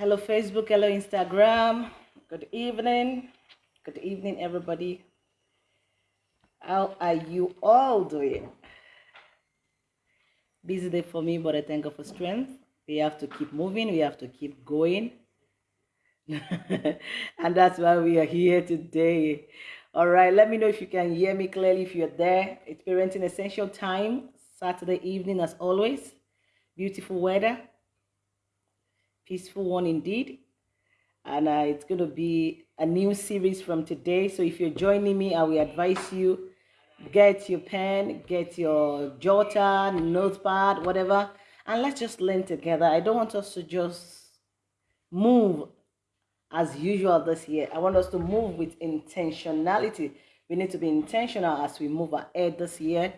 Hello, Facebook. Hello, Instagram. Good evening. Good evening, everybody. How are you all doing? Busy day for me, but I thank God for strength. We have to keep moving, we have to keep going. and that's why we are here today. All right, let me know if you can hear me clearly if you're there. It's Parenting Essential Time, Saturday evening, as always. Beautiful weather peaceful one indeed. And uh, it's going to be a new series from today. So if you're joining me, I will advise you get your pen, get your jotter, notepad, whatever, and let's just learn together. I don't want us to just move as usual this year. I want us to move with intentionality. We need to be intentional as we move ahead this year,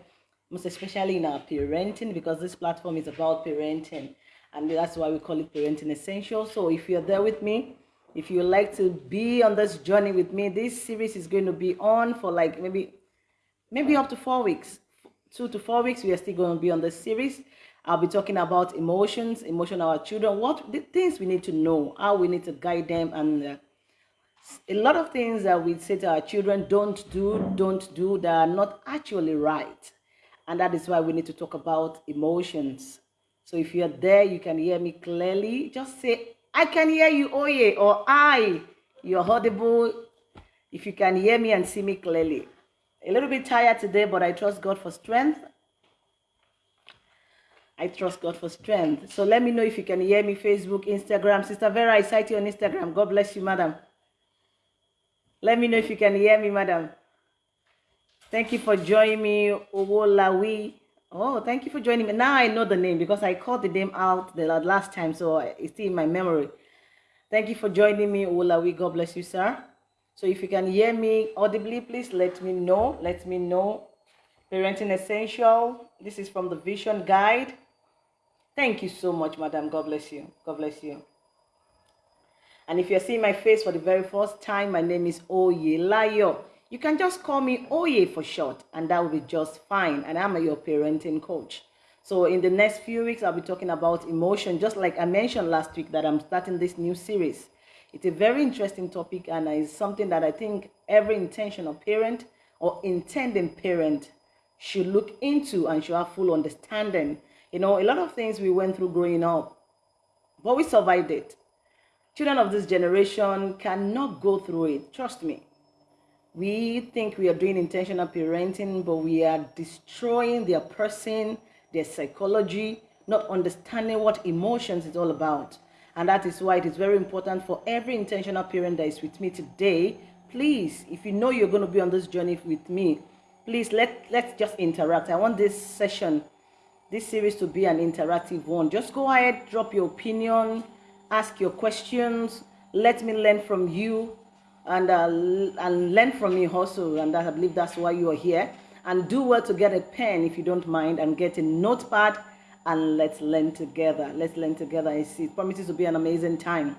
most especially in our parenting, because this platform is about parenting and that's why we call it parenting essential. So if you're there with me if you like to be on this journey with me this series is going to be on for like maybe maybe up to four weeks. Two to four weeks we are still going to be on this series. I'll be talking about emotions emotion our children what the things we need to know how we need to guide them and uh, a lot of things that we say to our children don't do don't do that are not actually right. And that is why we need to talk about emotions so if you're there, you can hear me clearly. Just say, I can hear you, yeah, or I. You're audible. If you can hear me and see me clearly. A little bit tired today, but I trust God for strength. I trust God for strength. So let me know if you can hear me, Facebook, Instagram. Sister Vera, I sight you on Instagram. God bless you, madam. Let me know if you can hear me, madam. Thank you for joining me, Owolawi. Oh, thank you for joining me. Now I know the name because I called the name out the last time, so it's still in my memory. Thank you for joining me, Olawi. God bless you, sir. So if you can hear me audibly, please let me know. Let me know. Parenting Essential. This is from the Vision Guide. Thank you so much, madam. God bless you. God bless you. And if you're seeing my face for the very first time, my name is Oye Layo. You can just call me Oye for short, and that will be just fine. And I'm your parenting coach. So in the next few weeks, I'll be talking about emotion, just like I mentioned last week that I'm starting this new series. It's a very interesting topic and it's something that I think every intentional parent or intending parent should look into and should have full understanding. You know, a lot of things we went through growing up, but we survived it. Children of this generation cannot go through it, trust me we think we are doing intentional parenting, but we are destroying their person, their psychology, not understanding what emotions is all about. And that is why it is very important for every intentional parent that is with me today. Please, if you know you're going to be on this journey with me, please let, let's just interact. I want this session, this series to be an interactive one. Just go ahead, drop your opinion, ask your questions, let me learn from you and uh, and learn from me also and I believe that's why you are here. And do well to get a pen if you don't mind and get a notepad and let's learn together. Let's learn together. It promises to be an amazing time.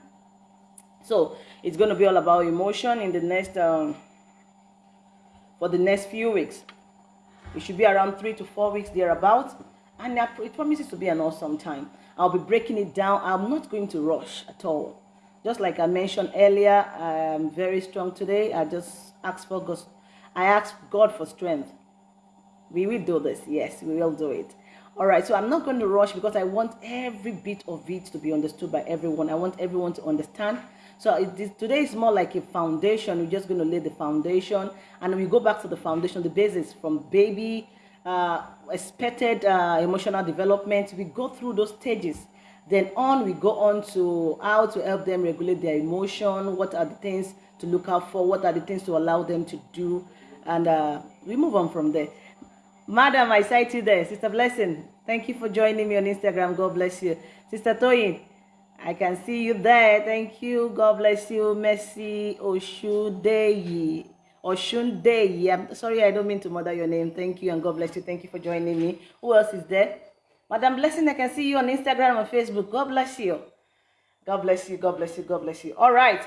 So it's going to be all about emotion in the next um, for the next few weeks. It should be around three to four weeks thereabouts and it promises to be an awesome time. I'll be breaking it down. I'm not going to rush at all just like I mentioned earlier, I'm very strong today. I just ask for God. I ask God for strength. We will do this. Yes, we will do it. All right, so I'm not going to rush because I want every bit of it to be understood by everyone. I want everyone to understand. So is, today is more like a foundation. We're just going to lay the foundation, and we go back to the foundation, the basis from baby, uh, expected uh, emotional development. We go through those stages then on, we go on to how to help them regulate their emotion, what are the things to look out for, what are the things to allow them to do, and uh, we move on from there. Madam, I sight you there. Sister Blessing, thank you for joining me on Instagram. God bless you. Sister Toyin, I can see you there. Thank you. God bless you. Mercy Oshudeyi. Oshundeyi. I'm sorry, I don't mean to murder your name. Thank you and God bless you. Thank you for joining me. Who else is there? Madam Blessing, I can see you on Instagram and Facebook. God bless you. God bless you. God bless you. God bless you. All right.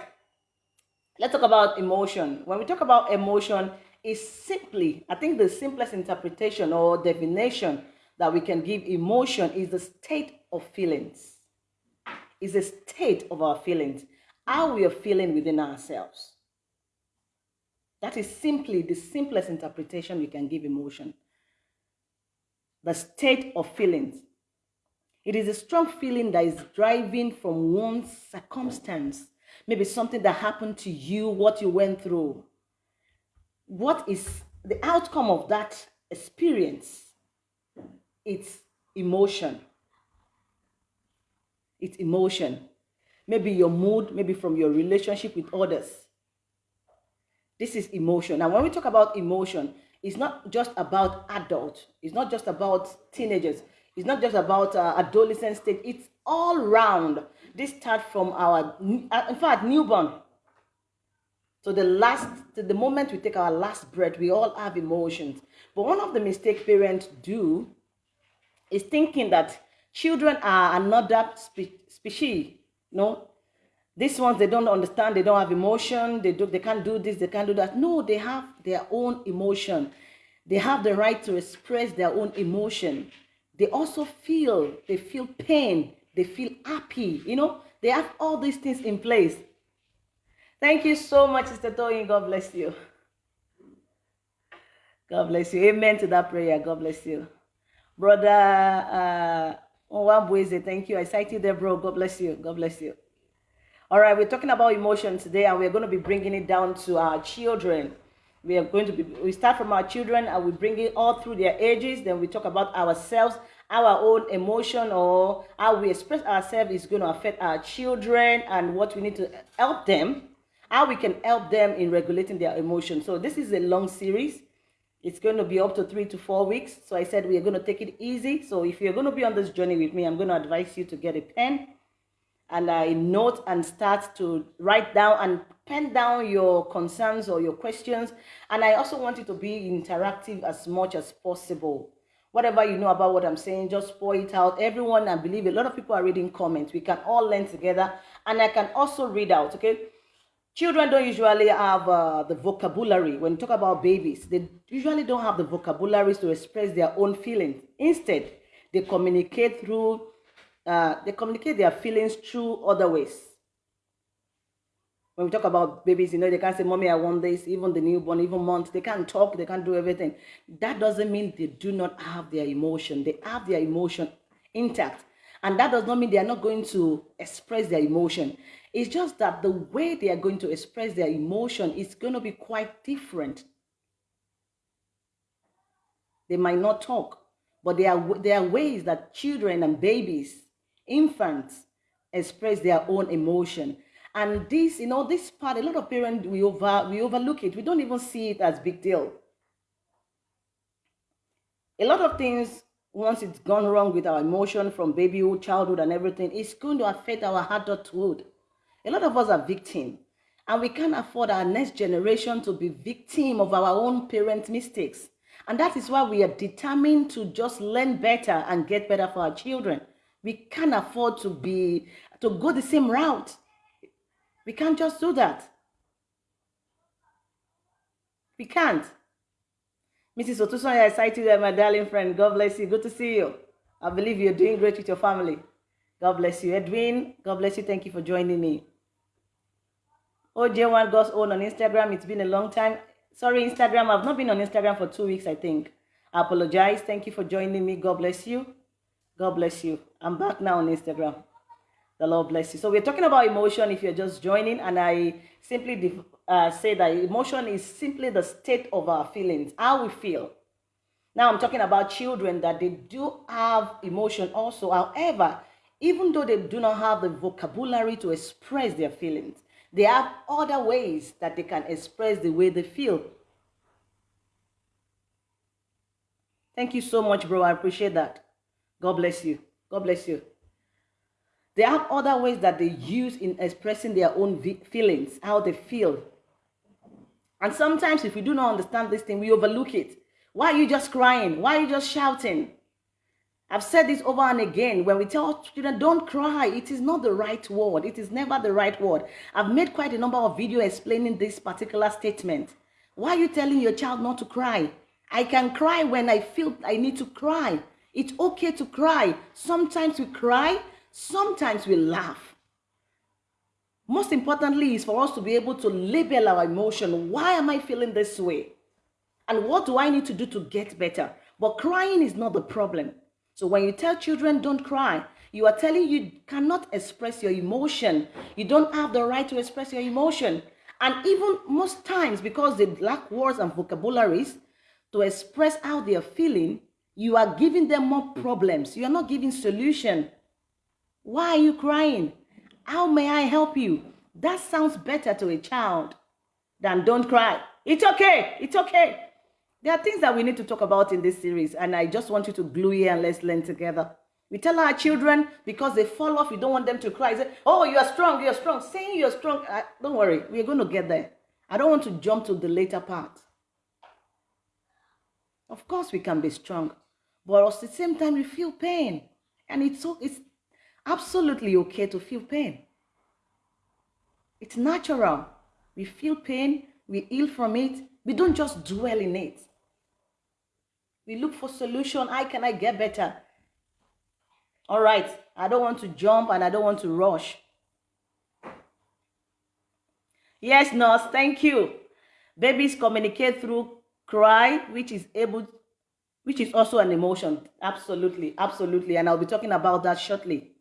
Let's talk about emotion. When we talk about emotion, it's simply, I think the simplest interpretation or definition that we can give emotion is the state of feelings. is a state of our feelings, how we are feeling within ourselves. That is simply the simplest interpretation we can give emotion. The state of feelings. It is a strong feeling that is driving from one's circumstance, maybe something that happened to you, what you went through. What is the outcome of that experience? It's emotion. It's emotion. Maybe your mood, maybe from your relationship with others. This is emotion. Now, when we talk about emotion, it's not just about adults. It's not just about teenagers. It's not just about uh, adolescent stage. It's all round. This starts from our, uh, in fact, newborn. So the last, the moment we take our last breath, we all have emotions. But one of the mistakes parents do is thinking that children are another spe species. No, these ones they don't understand. They don't have emotion. They do. They can't do this. They can't do that. No, they have their own emotion. They have the right to express their own emotion they also feel, they feel pain, they feel happy, you know, they have all these things in place. Thank you so much, Sister Toyin. God bless you. God bless you. Amen to that prayer. God bless you. Brother uh thank you. I sight you there, bro. God bless you. God bless you. All right, we're talking about emotion today, and we're going to be bringing it down to our children. We are going to be we start from our children and we bring it all through their ages. Then we talk about ourselves our own emotion or how we express ourselves is going to affect our children and what we need to help them how we can help them in regulating their emotions. So this is a long series. It's going to be up to three to four weeks. So i said we are going to take it easy. So if you're going to be on this journey with me i'm going to advise you to get a pen and a note and start to write down and pen down your concerns or your questions. And I also want it to be interactive as much as possible. Whatever you know about what I'm saying, just pour it out. Everyone, I believe a lot of people are reading comments. We can all learn together. And I can also read out, okay? Children don't usually have uh, the vocabulary. When you talk about babies, they usually don't have the vocabularies to express their own feelings. Instead, they communicate through, uh, they communicate their feelings through other ways when we talk about babies, you know, they can't say, Mommy, I want this, even the newborn, even months, they can't talk, they can't do everything. That doesn't mean they do not have their emotion. They have their emotion intact. And that does not mean they are not going to express their emotion. It's just that the way they are going to express their emotion is going to be quite different. They might not talk, but there are, there are ways that children and babies, infants, express their own emotion and this, you know, this part, a lot of parents, we, over, we overlook it. We don't even see it as big deal. A lot of things, once it's gone wrong with our emotion from babyhood, childhood, and everything, it's going to affect our adulthood. A lot of us are victims. And we can't afford our next generation to be victim of our own parents' mistakes. And that is why we are determined to just learn better and get better for our children. We can't afford to be to go the same route. We can't just do that. We can't. Mrs. Otusonya, I sight you my darling friend. God bless you. Good to see you. I believe you're doing great with your family. God bless you. Edwin, God bless you. Thank you for joining me. OJ1 God's Own on Instagram. It's been a long time. Sorry, Instagram. I've not been on Instagram for two weeks, I think. I apologize. Thank you for joining me. God bless you. God bless you. I'm back now on Instagram. The Lord bless you. So we're talking about emotion if you're just joining. And I simply uh, say that emotion is simply the state of our feelings, how we feel. Now I'm talking about children that they do have emotion also. However, even though they do not have the vocabulary to express their feelings, they have other ways that they can express the way they feel. Thank you so much, bro. I appreciate that. God bless you. God bless you. They have other ways that they use in expressing their own feelings, how they feel. And sometimes if we do not understand this thing, we overlook it. Why are you just crying? Why are you just shouting? I've said this over and again. When we tell children, don't cry, it is not the right word. It is never the right word. I've made quite a number of videos explaining this particular statement. Why are you telling your child not to cry? I can cry when I feel I need to cry. It's okay to cry. Sometimes we cry Sometimes we laugh. Most importantly is for us to be able to label our emotion. Why am I feeling this way? And what do I need to do to get better? But crying is not the problem. So when you tell children don't cry, you are telling you cannot express your emotion. You don't have the right to express your emotion. And even most times, because they lack words and vocabularies to express how they are feeling, you are giving them more problems. You are not giving solution. Why are you crying? How may I help you? That sounds better to a child than don't cry. It's okay. It's okay. There are things that we need to talk about in this series, and I just want you to glue here and let's learn together. We tell our children because they fall off, we don't want them to cry. Say, oh, you are strong, you are strong. Saying you are strong, uh, don't worry, we're going to get there. I don't want to jump to the later part. Of course, we can be strong, but at the same time, we feel pain. And it's, so, it's absolutely okay to feel pain. It's natural. We feel pain, we heal from it, we don't just dwell in it. We look for solution. How can I get better? All right. I don't want to jump and I don't want to rush. Yes, nurse. Thank you. Babies communicate through cry, which is able, which is also an emotion. Absolutely. Absolutely. And I'll be talking about that shortly.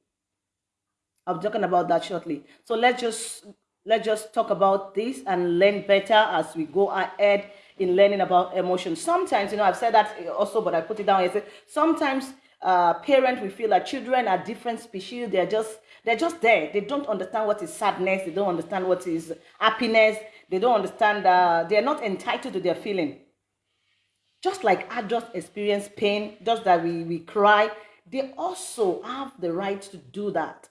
I'll be talking about that shortly. So let's just let's just talk about this and learn better as we go ahead in learning about emotions. Sometimes, you know, I've said that also, but I put it down. I said sometimes uh, parents we feel that children are different species. They're just they're just there. They don't understand what is sadness. They don't understand what is happiness. They don't understand. Uh, they're not entitled to their feeling. Just like adults experience pain, just that we we cry, they also have the right to do that.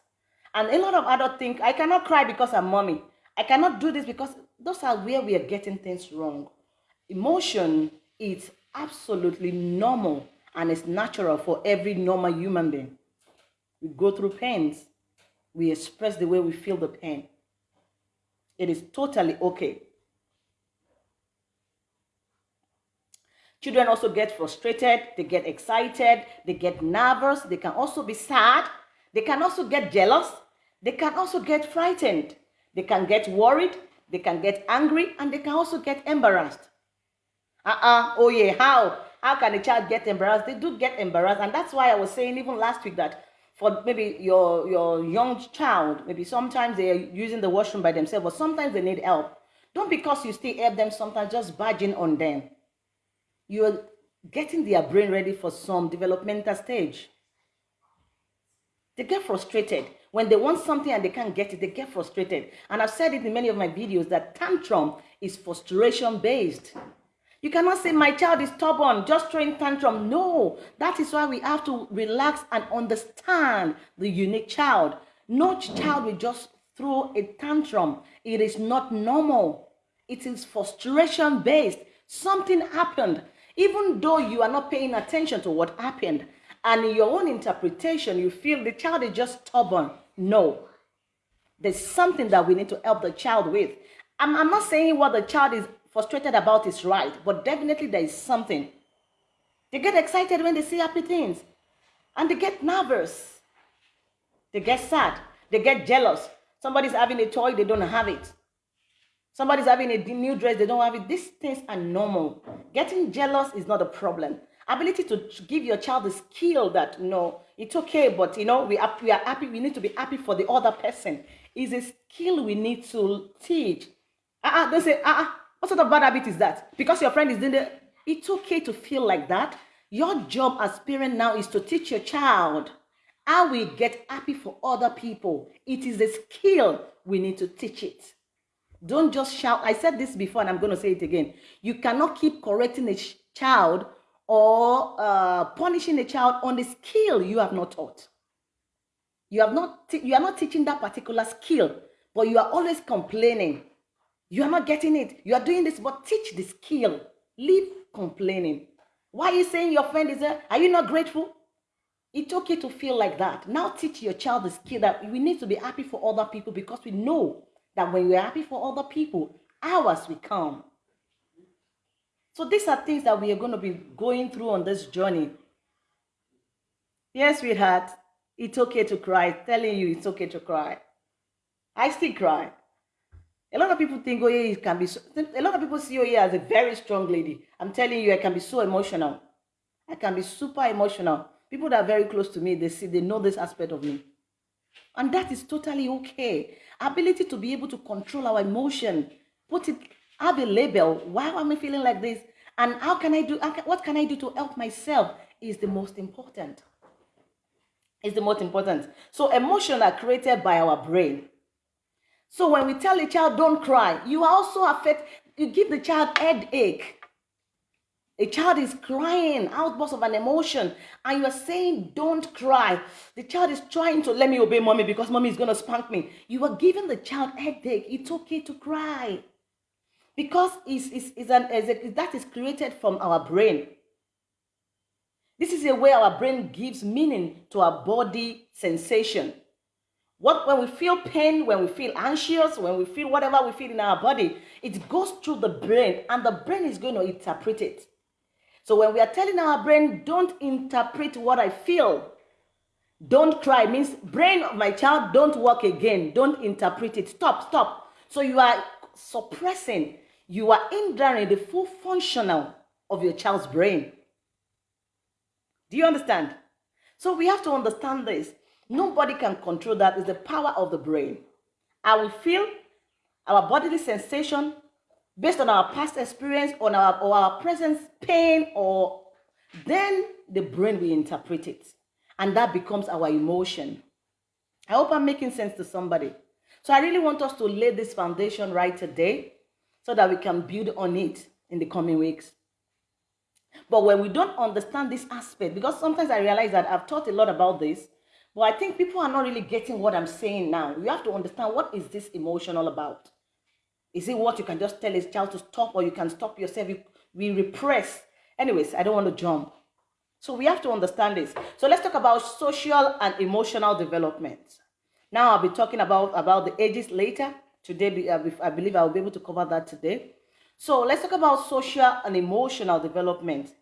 And a lot of adults think I cannot cry because I'm mommy. I cannot do this because those are where we are getting things wrong. Emotion is absolutely normal and it's natural for every normal human being. We go through pains. We express the way we feel the pain. It is totally okay. Children also get frustrated, they get excited, they get nervous, they can also be sad, they can also get jealous, they can also get frightened, they can get worried, they can get angry, and they can also get embarrassed. Uh-uh, oh yeah, how? How can a child get embarrassed? They do get embarrassed. And that's why I was saying even last week that for maybe your, your young child, maybe sometimes they're using the washroom by themselves, but sometimes they need help. Don't because you still help them sometimes just barging on them. You're getting their brain ready for some developmental stage. They get frustrated. When they want something and they can't get it, they get frustrated. And I've said it in many of my videos that tantrum is frustration based. You cannot say my child is stubborn, just throwing tantrum. No, that is why we have to relax and understand the unique child. No child will just throw a tantrum. It is not normal. It is frustration based. Something happened. Even though you are not paying attention to what happened, and in your own interpretation, you feel the child is just stubborn. No. There's something that we need to help the child with. I'm, I'm not saying what the child is frustrated about is right, but definitely there is something. They get excited when they see happy things, and they get nervous. They get sad. They get jealous. Somebody's having a toy, they don't have it. Somebody's having a new dress, they don't have it. These things are normal. Getting jealous is not a problem. Ability to give your child the skill that, know, it's okay, but, you know, we are, we are happy, we need to be happy for the other person is a skill we need to teach. Uh-uh, don't say, uh-uh, what sort of bad habit is that? Because your friend is doing it, it's okay to feel like that. Your job as parent now is to teach your child how we get happy for other people. It is a skill. We need to teach it. Don't just shout. I said this before and I'm going to say it again. You cannot keep correcting a child or uh, punishing a child on the skill you have not taught. You have not you are not teaching that particular skill, but you are always complaining. You are not getting it. You are doing this, but teach the skill. Leave complaining. Why are you saying your friend is there? Are you not grateful? It's okay to feel like that. Now teach your child the skill that we need to be happy for other people because we know that when we're happy for other people, ours will come. So these are things that we are going to be going through on this journey. Yes, sweetheart. It's okay to cry. Telling you it's okay to cry. I still cry. A lot of people think oh yeah, it can be. So, a lot of people see oh yeah as a very strong lady. I'm telling you, I can be so emotional. I can be super emotional. People that are very close to me, they see, they know this aspect of me. And that is totally okay. Ability to be able to control our emotion, put it, have a label. Why am I feeling like this? And how can I do, what can I do to help myself is the most important. Is the most important. So emotions are created by our brain. So when we tell a child don't cry, you also affect, you give the child headache. A child is crying, outburst of an emotion, and you are saying, Don't cry. The child is trying to let me obey mommy because mommy is going to spank me. You are giving the child headache. It's okay to cry. Because it's, it's, it's an, it's that is created from our brain. This is a way our brain gives meaning to our body sensation. What when we feel pain, when we feel anxious, when we feel whatever we feel in our body, it goes through the brain and the brain is going to interpret it. So when we are telling our brain, don't interpret what I feel, don't cry, means brain of my child, don't work again, don't interpret it, stop, stop. So you are suppressing, you are hindering the full functional of your child's brain. Do you understand? So we have to understand this. Nobody can control that. It's the power of the brain. I will feel our bodily sensation based on our past experience, on our, or our present pain, or then the brain will interpret it. And that becomes our emotion. I hope I'm making sense to somebody. So I really want us to lay this foundation right today so that we can build on it in the coming weeks. But when we don't understand this aspect, because sometimes I realize that I've taught a lot about this, but I think people are not really getting what I'm saying now. You have to understand what is this emotion all about. Is it what you can just tell a child to stop or you can stop yourself? We repress. Anyways, I don't want to jump. So we have to understand this. So let's talk about social and emotional development. Now I'll be talking about, about the ages later. Today, uh, I believe I'll be able to cover that today. So let's talk about social and emotional development.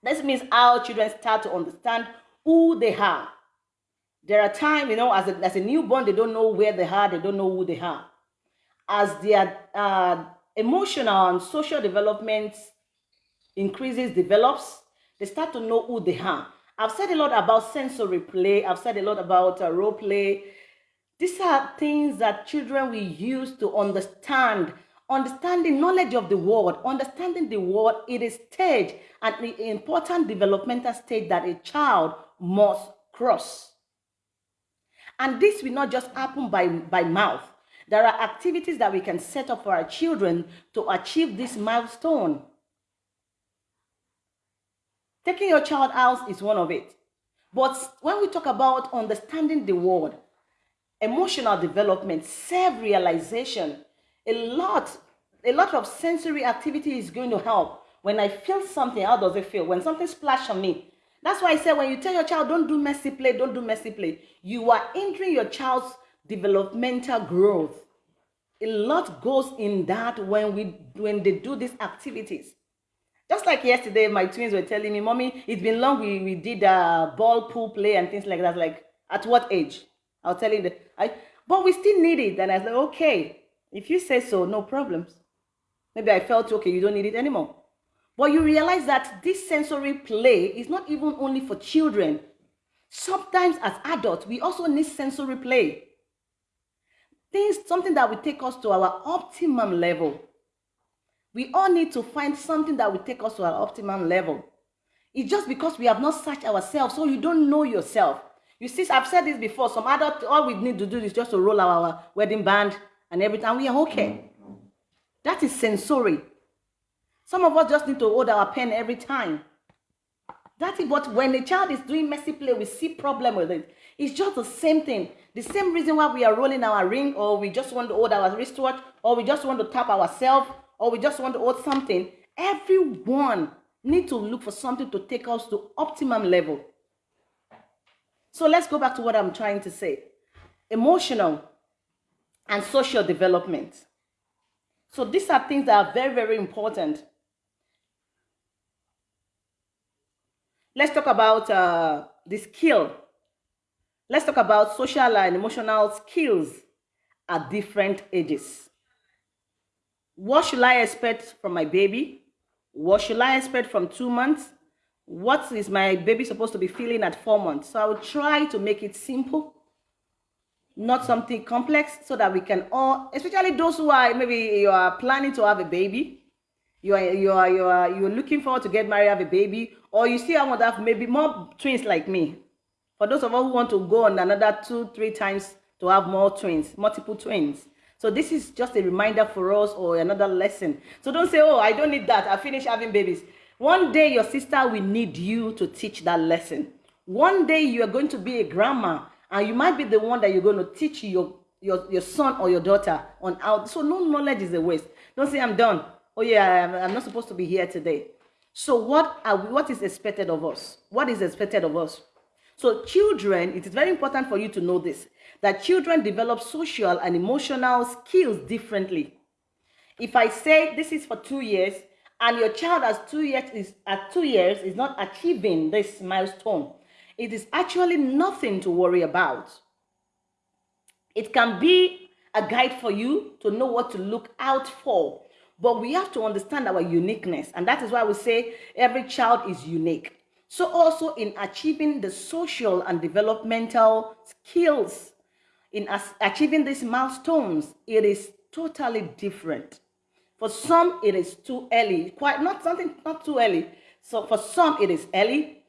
This means how children start to understand who they are. There are times, you know, as a, as a newborn, they don't know where they are, they don't know who they are as their uh, emotional and social development increases, develops, they start to know who they are. I've said a lot about sensory play. I've said a lot about uh, role play. These are things that children will use to understand, understanding knowledge of the world, understanding the world. It is stage the important developmental stage that a child must cross. And this will not just happen by, by mouth. There are activities that we can set up for our children to achieve this milestone. Taking your child out is one of it. But when we talk about understanding the world, emotional development, self-realization, a lot, a lot of sensory activity is going to help. When I feel something, how does it feel? When something splashes on me. That's why I said when you tell your child, don't do messy play, don't do messy play, you are hindering your child's developmental growth. A lot goes in that when we when they do these activities. Just like yesterday, my twins were telling me, Mommy, it's been long we, we did a ball pool play and things like that. Like, at what age? I was telling them, I, but we still need it. And I said, okay, if you say so, no problems. Maybe I felt, okay, you don't need it anymore. But you realize that this sensory play is not even only for children. Sometimes as adults, we also need sensory play things, something that will take us to our optimum level. We all need to find something that will take us to our optimum level. It's just because we have not searched ourselves, so you don't know yourself. You see, I've said this before. Some adults, all we need to do is just to roll our wedding band and everything, and we are okay. That is sensory. Some of us just need to hold our pen every time. That is what when a child is doing messy play, we see problem with it. It's just the same thing. The same reason why we are rolling our ring or we just want to hold our wristwatch or we just want to tap ourselves or we just want to hold something. Everyone need to look for something to take us to optimum level. So let's go back to what I'm trying to say. Emotional and social development. So these are things that are very, very important. Let's talk about uh, the skill Let's talk about social and emotional skills at different ages. What should I expect from my baby? What should I expect from two months? What is my baby supposed to be feeling at four months? So I will try to make it simple, not something complex, so that we can all, especially those who are maybe you are planning to have a baby, you are you are you are you're looking forward to get married, have a baby, or you still want to have maybe more twins like me. For those of us who want to go on another two, three times to have more twins, multiple twins. So this is just a reminder for us or another lesson. So don't say, oh, I don't need that. I finished having babies. One day your sister will need you to teach that lesson. One day you are going to be a grandma and you might be the one that you're going to teach your, your, your son or your daughter on how. So no knowledge is a waste. Don't say, I'm done. Oh yeah, I'm, I'm not supposed to be here today. So what are we, what is expected of us? What is expected of us? So children, it is very important for you to know this, that children develop social and emotional skills differently. If I say this is for two years, and your child has two years is at two years is not achieving this milestone, it is actually nothing to worry about. It can be a guide for you to know what to look out for. But we have to understand our uniqueness. And that is why we say every child is unique. So also in achieving the social and developmental skills, in achieving these milestones, it is totally different. For some, it is too early, quite not something not too early. So for some, it is early.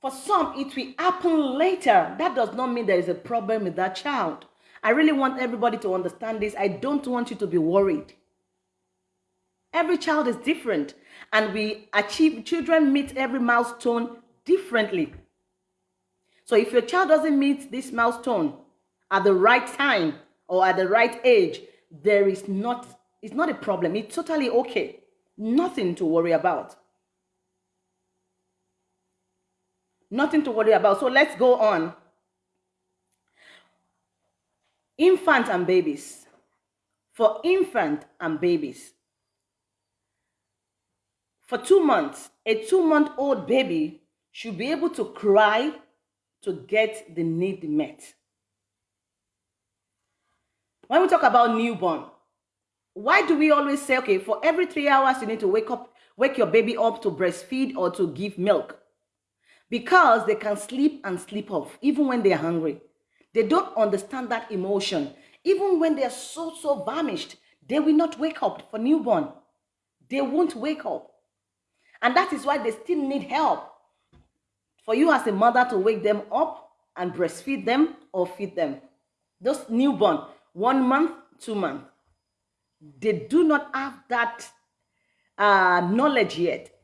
For some, it will happen later. That does not mean there is a problem with that child. I really want everybody to understand this. I don't want you to be worried. Every child is different, and we achieve, children meet every milestone differently. So if your child doesn't meet this milestone at the right time or at the right age, there is not, it's not a problem. It's totally okay. Nothing to worry about. Nothing to worry about. So let's go on. Infant and babies. For infant and babies. For two months, a two-month-old baby should be able to cry to get the need met. When we talk about newborn, why do we always say, okay, for every three hours, you need to wake up, wake your baby up to breastfeed or to give milk? Because they can sleep and sleep off, even when they're hungry. They don't understand that emotion. Even when they're so, so famished, they will not wake up for newborn. They won't wake up. And that is why they still need help for you as a mother to wake them up and breastfeed them or feed them. Those newborn, one month, two months, they do not have that uh, knowledge yet.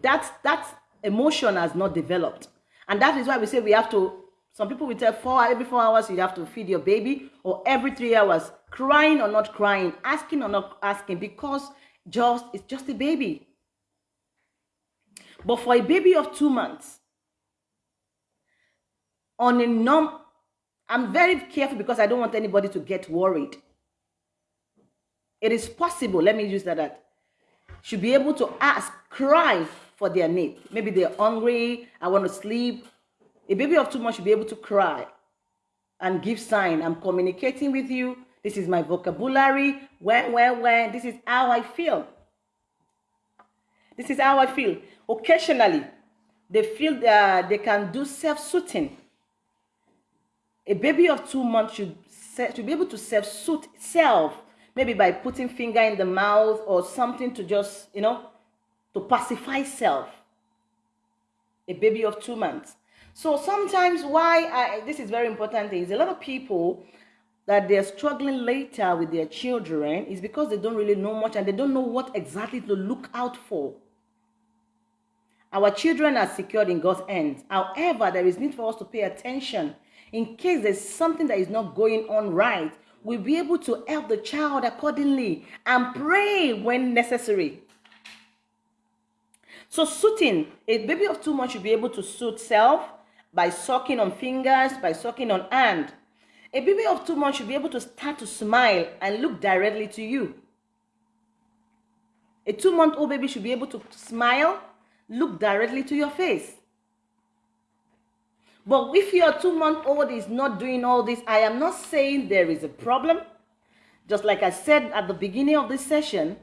That, that emotion has not developed. And that is why we say we have to, some people will tell four, every four hours you have to feed your baby or every three hours, crying or not crying, asking or not asking because just, it's just a baby. But for a baby of two months, on a norm, I'm very careful because I don't want anybody to get worried. It is possible, let me use that, that should be able to ask, cry for their need. Maybe they're hungry, I want to sleep. A baby of two months should be able to cry and give sign. I'm communicating with you. This is my vocabulary. When, when, when. This is how I feel. This is how I feel. Occasionally, they feel that they can do self-soothing a baby of two months should, should be able to self-soothe itself, maybe by putting finger in the mouth or something to just, you know, to pacify self. A baby of two months. So sometimes why I, this is very important is a lot of people that they're struggling later with their children is because they don't really know much and they don't know what exactly to look out for. Our children are secured in God's hands. However, there is need for us to pay attention in case there's something that is not going on right, we'll be able to help the child accordingly and pray when necessary. So soothing, a baby of two months should be able to soothe self by sucking on fingers, by sucking on hand. A baby of two months should be able to start to smile and look directly to you. A two-month-old baby should be able to smile, look directly to your face. But if your two month old is not doing all this, I am not saying there is a problem. Just like I said at the beginning of this session,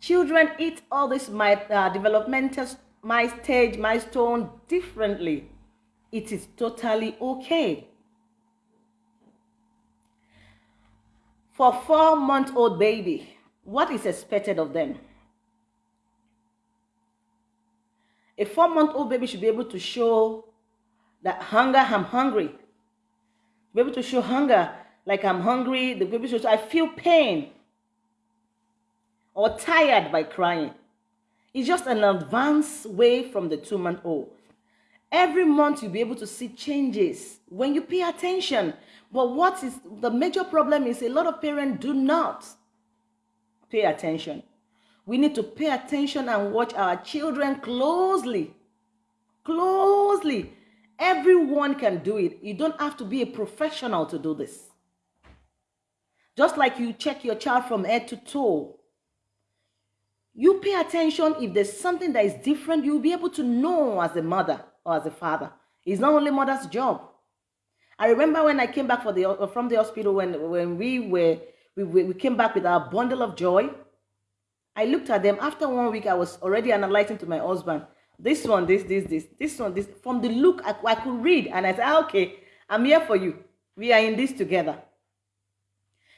children eat all this my, uh, developmental my stage milestone differently. It is totally okay. For four month old baby, what is expected of them? A four month old baby should be able to show that hunger, I'm hungry. Be able to show hunger, like I'm hungry. The baby should, I feel pain or tired by crying. It's just an advanced way from the two month old. Every month you'll be able to see changes when you pay attention. But what is the major problem is a lot of parents do not pay attention. We need to pay attention and watch our children closely. Closely. Everyone can do it. You don't have to be a professional to do this. Just like you check your child from head to toe. You pay attention if there's something that is different, you'll be able to know as a mother or as a father. It's not only mother's job. I remember when I came back the, from the hospital when, when we were we, we came back with our bundle of joy. I looked at them. After one week, I was already analyzing to my husband this one, this, this, this, this one, this. From the look, I, I could read and I said, ah, okay, I'm here for you. We are in this together.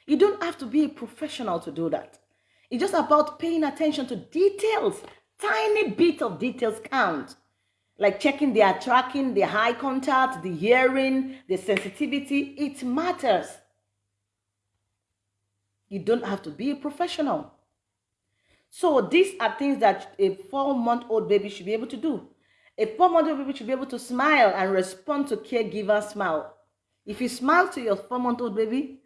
You don't have to be a professional to do that. It's just about paying attention to details. Tiny bit of details count. Like checking their tracking, their eye contact, the hearing, the sensitivity. It matters. You don't have to be a professional. So these are things that a four-month-old baby should be able to do. A four-month-old baby should be able to smile and respond to caregiver smile. If you smile to your four-month-old baby,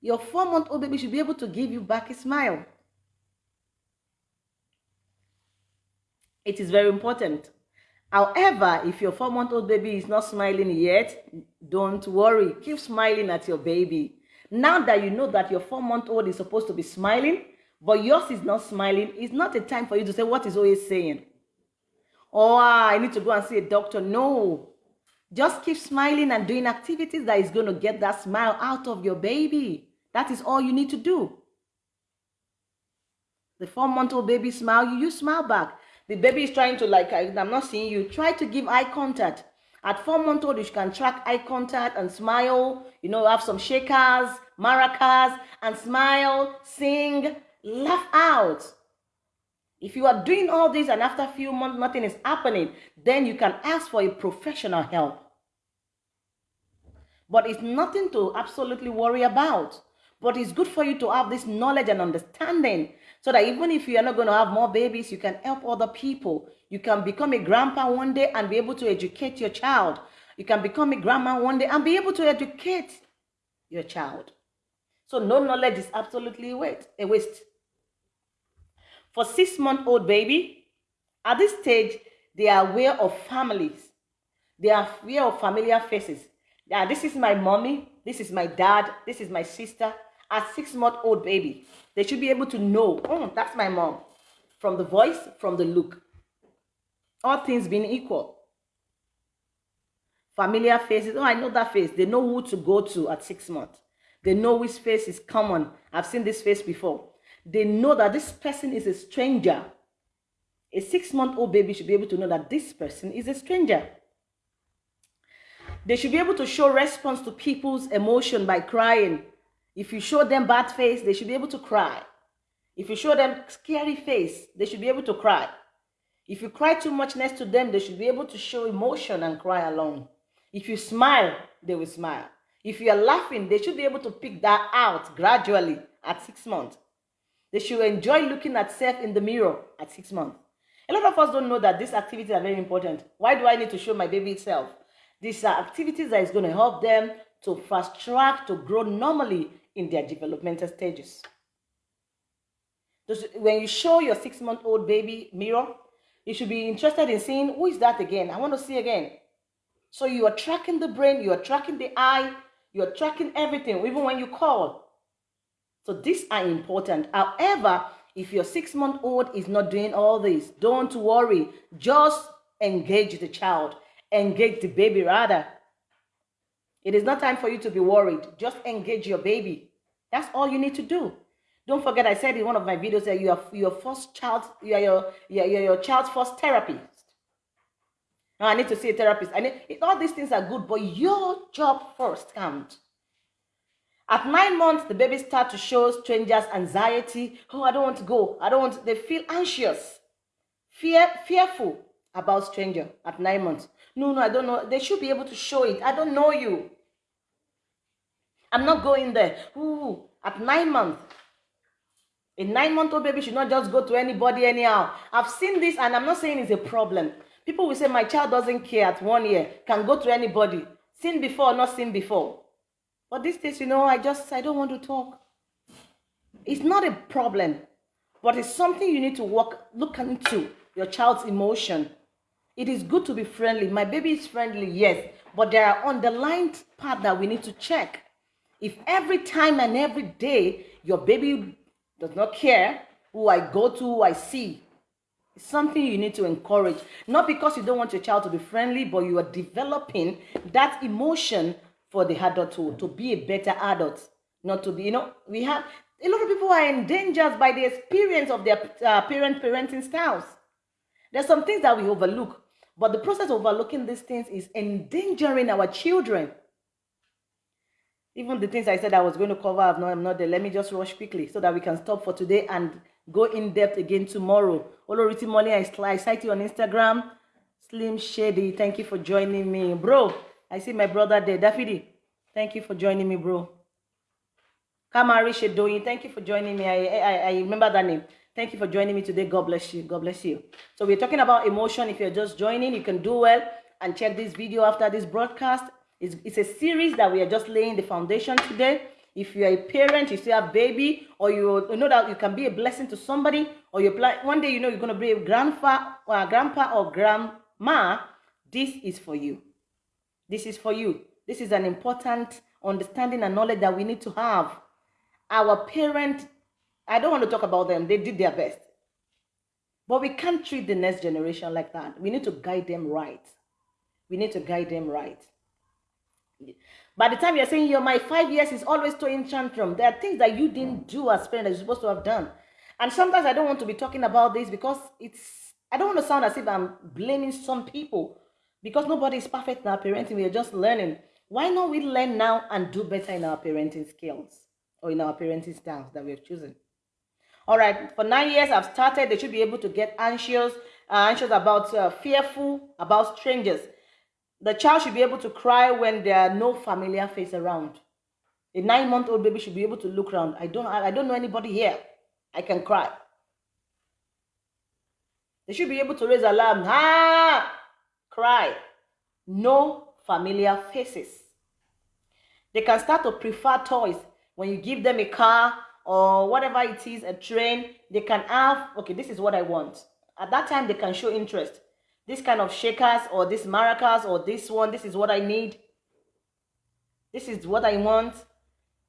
your four-month-old baby should be able to give you back a smile. It is very important. However, if your four-month-old baby is not smiling yet, don't worry. Keep smiling at your baby. Now that you know that your four-month-old is supposed to be smiling, but yours is not smiling, it's not a time for you to say, what is always saying? Oh, I need to go and see a doctor. No. Just keep smiling and doing activities that is going to get that smile out of your baby. That is all you need to do. The four-month-old baby smile, you, you smile back. The baby is trying to like, I'm not seeing you. Try to give eye contact. At four months old, you can track eye contact and smile. You know, have some shakers, maracas, and smile, sing, Laugh out. If you are doing all this and after a few months nothing is happening, then you can ask for a professional help. But it's nothing to absolutely worry about. But it's good for you to have this knowledge and understanding so that even if you are not going to have more babies, you can help other people. You can become a grandpa one day and be able to educate your child. You can become a grandma one day and be able to educate your child. So no knowledge is absolutely a waste for six-month-old baby, at this stage, they are aware of families. They are aware of familiar faces. Yeah, this is my mommy, this is my dad, this is my sister. At six-month-old baby, they should be able to know, oh, that's my mom. From the voice, from the look. All things being equal. Familiar faces, oh, I know that face. They know who to go to at six months. They know which face is common. I've seen this face before they know that this person is a stranger. A six-month-old baby should be able to know that this person is a stranger. They should be able to show response to people's emotion by crying. If you show them bad face, they should be able to cry. If you show them scary face, they should be able to cry. If you cry too much next to them, they should be able to show emotion and cry along. If you smile, they will smile. If you are laughing, they should be able to pick that out gradually at six months. They should enjoy looking at self in the mirror at six months. A lot of us don't know that these activities are very important. Why do I need to show my baby itself? These are activities that is going to help them to fast track to grow normally in their developmental stages. When you show your six-month-old baby mirror, you should be interested in seeing who is that again. I want to see again. So you are tracking the brain, you are tracking the eye, you are tracking everything, even when you call. So these are important. However, if your six-month-old is not doing all this, don't worry. Just engage the child. engage the baby rather. It is not time for you to be worried. Just engage your baby. That's all you need to do. Don't forget, I said in one of my videos that you are your first child, you are your, you are your child's first therapist. Now I need to see a therapist. I need all these things are good, but your job first counts. At nine months, the baby start to show strangers anxiety. Oh, I don't want to go. I don't want. They feel anxious, fear, fearful about stranger at nine months. No, no, I don't know. They should be able to show it. I don't know you. I'm not going there. Ooh, at nine months. A nine-month-old baby should not just go to anybody anyhow. I've seen this and I'm not saying it's a problem. People will say my child doesn't care at one year, can go to anybody. Seen before, not seen before. But these days, you know, I just, I don't want to talk. It's not a problem, but it's something you need to work, look into your child's emotion. It is good to be friendly. My baby is friendly, yes, but there are underlying part that we need to check. If every time and every day your baby does not care who I go to, who I see, it's something you need to encourage. Not because you don't want your child to be friendly, but you are developing that emotion for the adult to, to be a better adult. Not to be, you know, we have a lot of people are endangered by the experience of their uh, parent parenting styles. There's some things that we overlook, but the process of overlooking these things is endangering our children. Even the things I said I was going to cover, I'm not, I'm not there. Let me just rush quickly so that we can stop for today and go in depth again tomorrow. Oloriti Molly, I sight you on Instagram. Slim Shady, thank you for joining me. Bro, I see my brother there. Daffy, thank you for joining me, bro. Kamari Shedoyin, thank you for joining me. I, I, I remember that name. Thank you for joining me today. God bless you. God bless you. So we're talking about emotion. If you're just joining, you can do well and check this video after this broadcast it's, it's a series that we are just laying the foundation today. If you're a parent, you still have baby, or you, know that you can be a blessing to somebody, or you plan one day you know you're going to be a grandpa or uh, a grandpa or grandma, this is for you. This is for you. This is an important understanding and knowledge that we need to have. Our parent, I don't want to talk about them, they did their best. But we can't treat the next generation like that. We need to guide them right. We need to guide them right. By the time you're saying you're my five years is always throwing tantrum, there are things that you didn't do as parents that you're supposed to have done. And sometimes I don't want to be talking about this because it's I don't want to sound as if I'm blaming some people because nobody is perfect in our parenting. We are just learning. Why not we learn now and do better in our parenting skills or in our parenting styles that we have chosen? All right, for nine years I've started. They should be able to get anxious, uh, anxious about, uh, fearful about strangers. The child should be able to cry when there are no familiar face around. A nine-month-old baby should be able to look around. I don't, I don't know anybody here. I can cry. They should be able to raise alarm. Ah, cry. No familiar faces. They can start to prefer toys. When you give them a car or whatever it is, a train, they can have, okay, this is what I want. At that time, they can show interest this kind of shakers or this maracas or this one, this is what I need. This is what I want.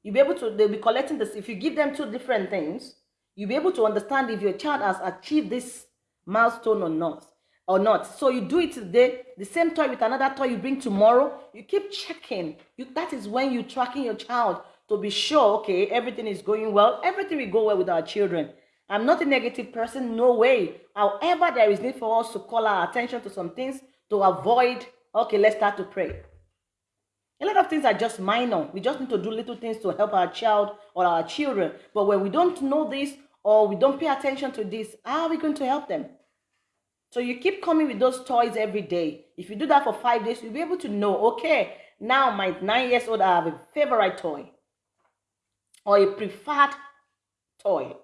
You'll be able to, they'll be collecting this. If you give them two different things, you'll be able to understand if your child has achieved this milestone or not. Or not. So you do it today, the same toy with another toy you bring tomorrow. You keep checking. You, that is when you're tracking your child to be sure, okay, everything is going well. Everything will go well with our children. I'm not a negative person, no way. However, there is need for us to call our attention to some things to avoid, okay, let's start to pray. A lot of things are just minor. We just need to do little things to help our child or our children. But when we don't know this or we don't pay attention to this, how are we going to help them? So you keep coming with those toys every day. If you do that for five days, you'll be able to know, okay, now my nine years old, I have a favorite toy or a preferred toy.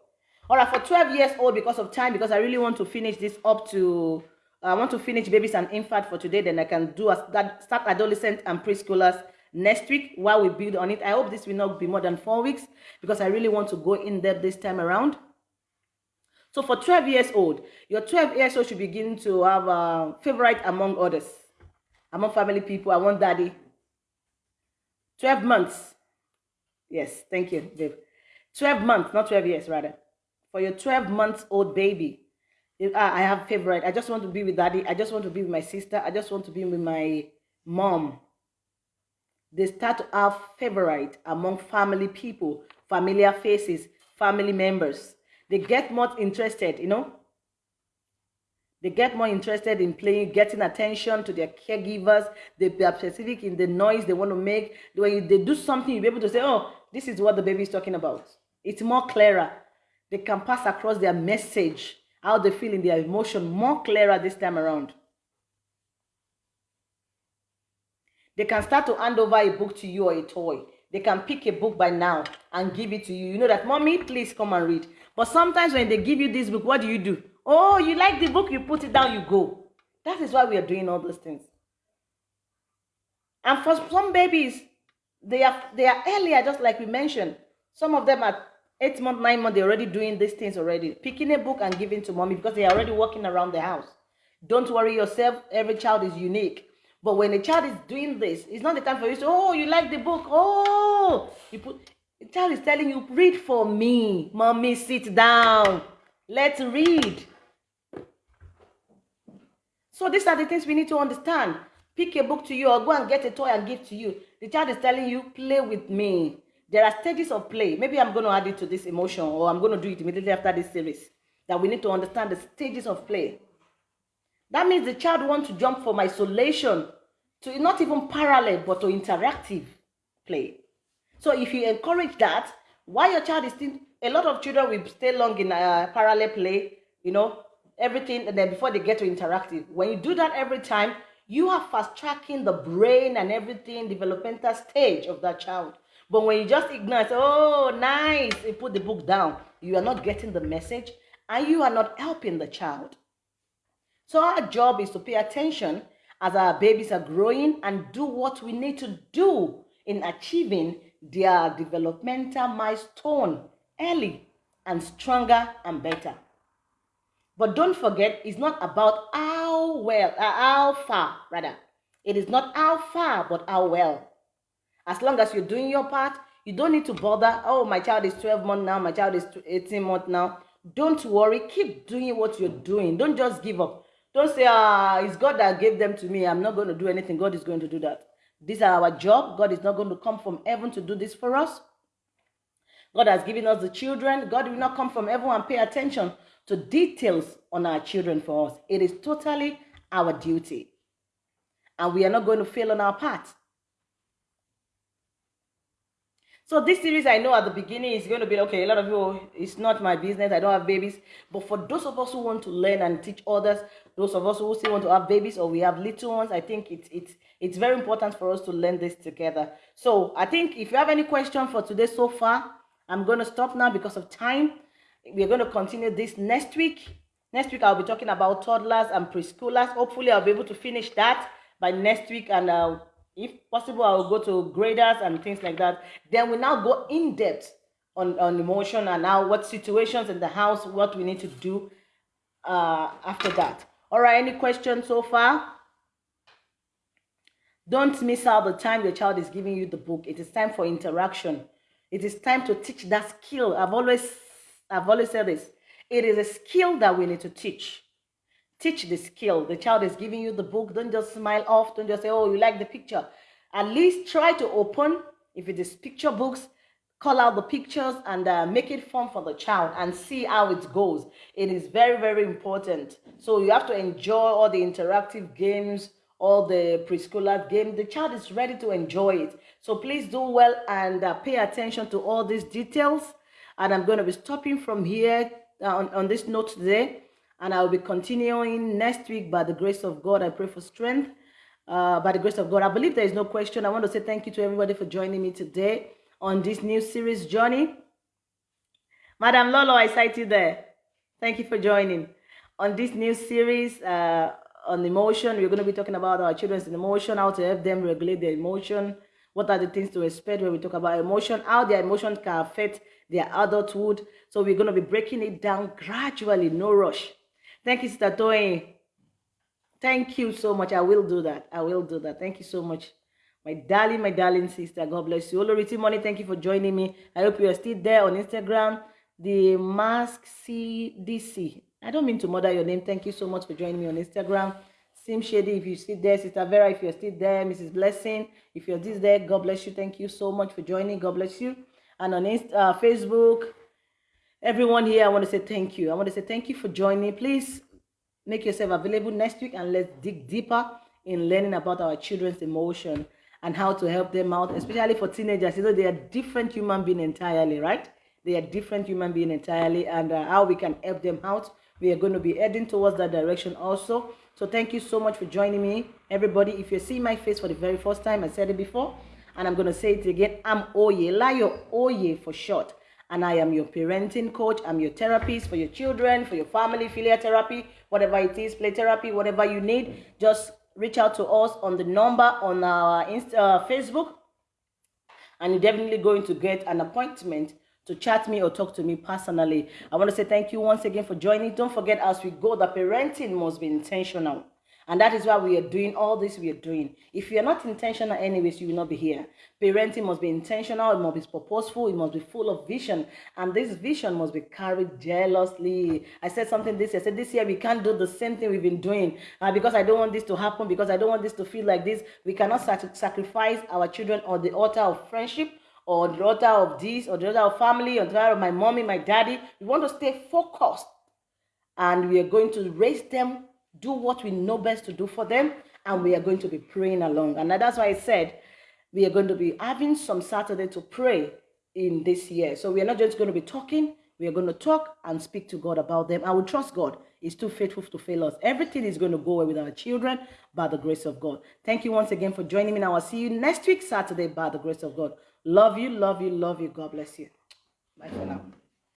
All right, for 12 years old, because of time, because I really want to finish this up to, I want to finish babies and infant for today, then I can do a, that, start adolescent and preschoolers next week while we build on it. I hope this will not be more than four weeks because I really want to go in depth this time around. So for 12 years old, your 12 years old should begin to have a favorite among others, among family people. I want daddy. 12 months. Yes, thank you, babe. 12 months, not 12 years, rather for your 12 months old baby. Ah, I have favorite. I just want to be with daddy. I just want to be with my sister. I just want to be with my mom. They start to have favorite among family people, familiar faces, family members. They get more interested, you know. They get more interested in playing, getting attention to their caregivers. They are specific in the noise they want to make. When they do something, you'll be able to say, oh, this is what the baby is talking about. It's more clearer. They can pass across their message how they feel in their emotion more clearer this time around. They can start to hand over a book to you or a toy. They can pick a book by now and give it to you. You know that, mommy, please come and read. But sometimes when they give you this book, what do you do? Oh, you like the book, you put it down, you go. That is why we are doing all those things. And for some babies, they are they are earlier, just like we mentioned. Some of them are eight months, nine months, they're already doing these things already. Picking a book and giving to mommy because they're already walking around the house. Don't worry yourself. Every child is unique. But when a child is doing this, it's not the time for you to, oh, you like the book. Oh, you put, the child is telling you, read for me. Mommy, sit down. Let's read. So these are the things we need to understand. Pick a book to you or go and get a toy and give to you. The child is telling you, play with me. There are stages of play. Maybe I'm going to add it to this emotion or I'm going to do it immediately after this series. That we need to understand the stages of play. That means the child wants to jump from isolation to not even parallel, but to interactive play. So if you encourage that, while your child is still, a lot of children will stay long in a parallel play, you know, everything, and then before they get to interactive. When you do that every time, you are fast tracking the brain and everything, developmental stage of that child. But when you just ignore, say, oh, nice, you put the book down, you are not getting the message and you are not helping the child. So our job is to pay attention as our babies are growing and do what we need to do in achieving their developmental milestone early and stronger and better. But don't forget, it's not about how well, uh, how far, rather. It is not how far, but how well. As long as you're doing your part, you don't need to bother. Oh, my child is 12 months now. My child is 18 months now. Don't worry. Keep doing what you're doing. Don't just give up. Don't say, ah, it's God that gave them to me. I'm not going to do anything. God is going to do that. These are our job. God is not going to come from heaven to do this for us. God has given us the children. God will not come from heaven and pay attention to details on our children for us. It is totally our duty. And we are not going to fail on our part. So this series, I know at the beginning is going to be okay. A lot of you, it's not my business. I don't have babies. But for those of us who want to learn and teach others, those of us who still want to have babies or we have little ones, I think it's it's it's very important for us to learn this together. So I think if you have any question for today so far, I'm going to stop now because of time. We're going to continue this next week. Next week, I'll be talking about toddlers and preschoolers. Hopefully, I'll be able to finish that by next week and uh, if possible, I will go to graders and things like that. Then we now go in depth on, on emotion and now what situations in the house, what we need to do uh, after that. All right, any questions so far? Don't miss out the time your child is giving you the book. It is time for interaction. It is time to teach that skill. I've always, I've always said this. It is a skill that we need to teach. Teach the skill. The child is giving you the book. Don't just smile off. Don't just say, oh, you like the picture. At least try to open, if it is picture books, call out the pictures and uh, make it fun for the child and see how it goes. It is very, very important. So you have to enjoy all the interactive games, all the preschooler game. The child is ready to enjoy it. So please do well and uh, pay attention to all these details. And I'm going to be stopping from here uh, on, on this note today and I'll be continuing next week by the grace of God. I pray for strength uh, by the grace of God. I believe there is no question. I want to say thank you to everybody for joining me today on this new series journey. Madam Lolo, I sight you there. Thank you for joining. On this new series uh, on emotion, we're going to be talking about our children's emotion, how to help them regulate their emotion, what are the things to expect when we talk about emotion, how their emotions can affect their adulthood. So we're going to be breaking it down gradually, no rush. Thank you, Sister Toyin. Thank you so much. I will do that. I will do that. Thank you so much. My darling, my darling sister. God bless you. Oloriti Money, thank you for joining me. I hope you are still there on Instagram. The Mask CDC. I don't mean to murder your name. Thank you so much for joining me on Instagram. Sim Shady, if you sit there, Sister Vera, if you're still there, Mrs. Blessing, if you're this there, God bless you. Thank you so much for joining. God bless you. And on Insta, uh, Facebook, everyone here, I want to say thank you. I want to say thank you for joining. Please make yourself available next week and let's dig deeper in learning about our children's emotion and how to help them out, especially for teenagers. You know, they are different human being entirely, right? They are different human being entirely, and uh, how we can help them out. We are going to be heading towards that direction also. So thank you so much for joining me, everybody. If you see my face for the very first time, I said it before, and I'm going to say it again. I'm Oye, Layo Oye for short. And I am your parenting coach. I'm your therapist for your children, for your family, filial therapy, whatever it is, play therapy, whatever you need. Just reach out to us on the number on our Insta, uh, Facebook, and you're definitely going to get an appointment to chat me or talk to me personally. I want to say thank you once again for joining. Don't forget, as we go, the parenting must be intentional. And that is why we are doing all this we are doing. If you are not intentional anyways, you will not be here. Parenting must be intentional, it must be purposeful, it must be full of vision. And this vision must be carried jealously. I said something this year. I said this year we can't do the same thing we've been doing. Uh, because I don't want this to happen, because I don't want this to feel like this. We cannot sacrifice our children on the altar of friendship or the altar of this or the altar of family or the altar of my mommy, my daddy. We want to stay focused. And we are going to raise them do what we know best to do for them, and we are going to be praying along. And that's why I said we are going to be having some Saturday to pray in this year. So we are not just going to be talking, we are going to talk and speak to God about them. I will trust God. is too faithful to fail us. Everything is going to go well with our children by the grace of God. Thank you once again for joining me. Now I'll see you next week, Saturday, by the grace of God. Love you, love you, love you. God bless you. Bye for now.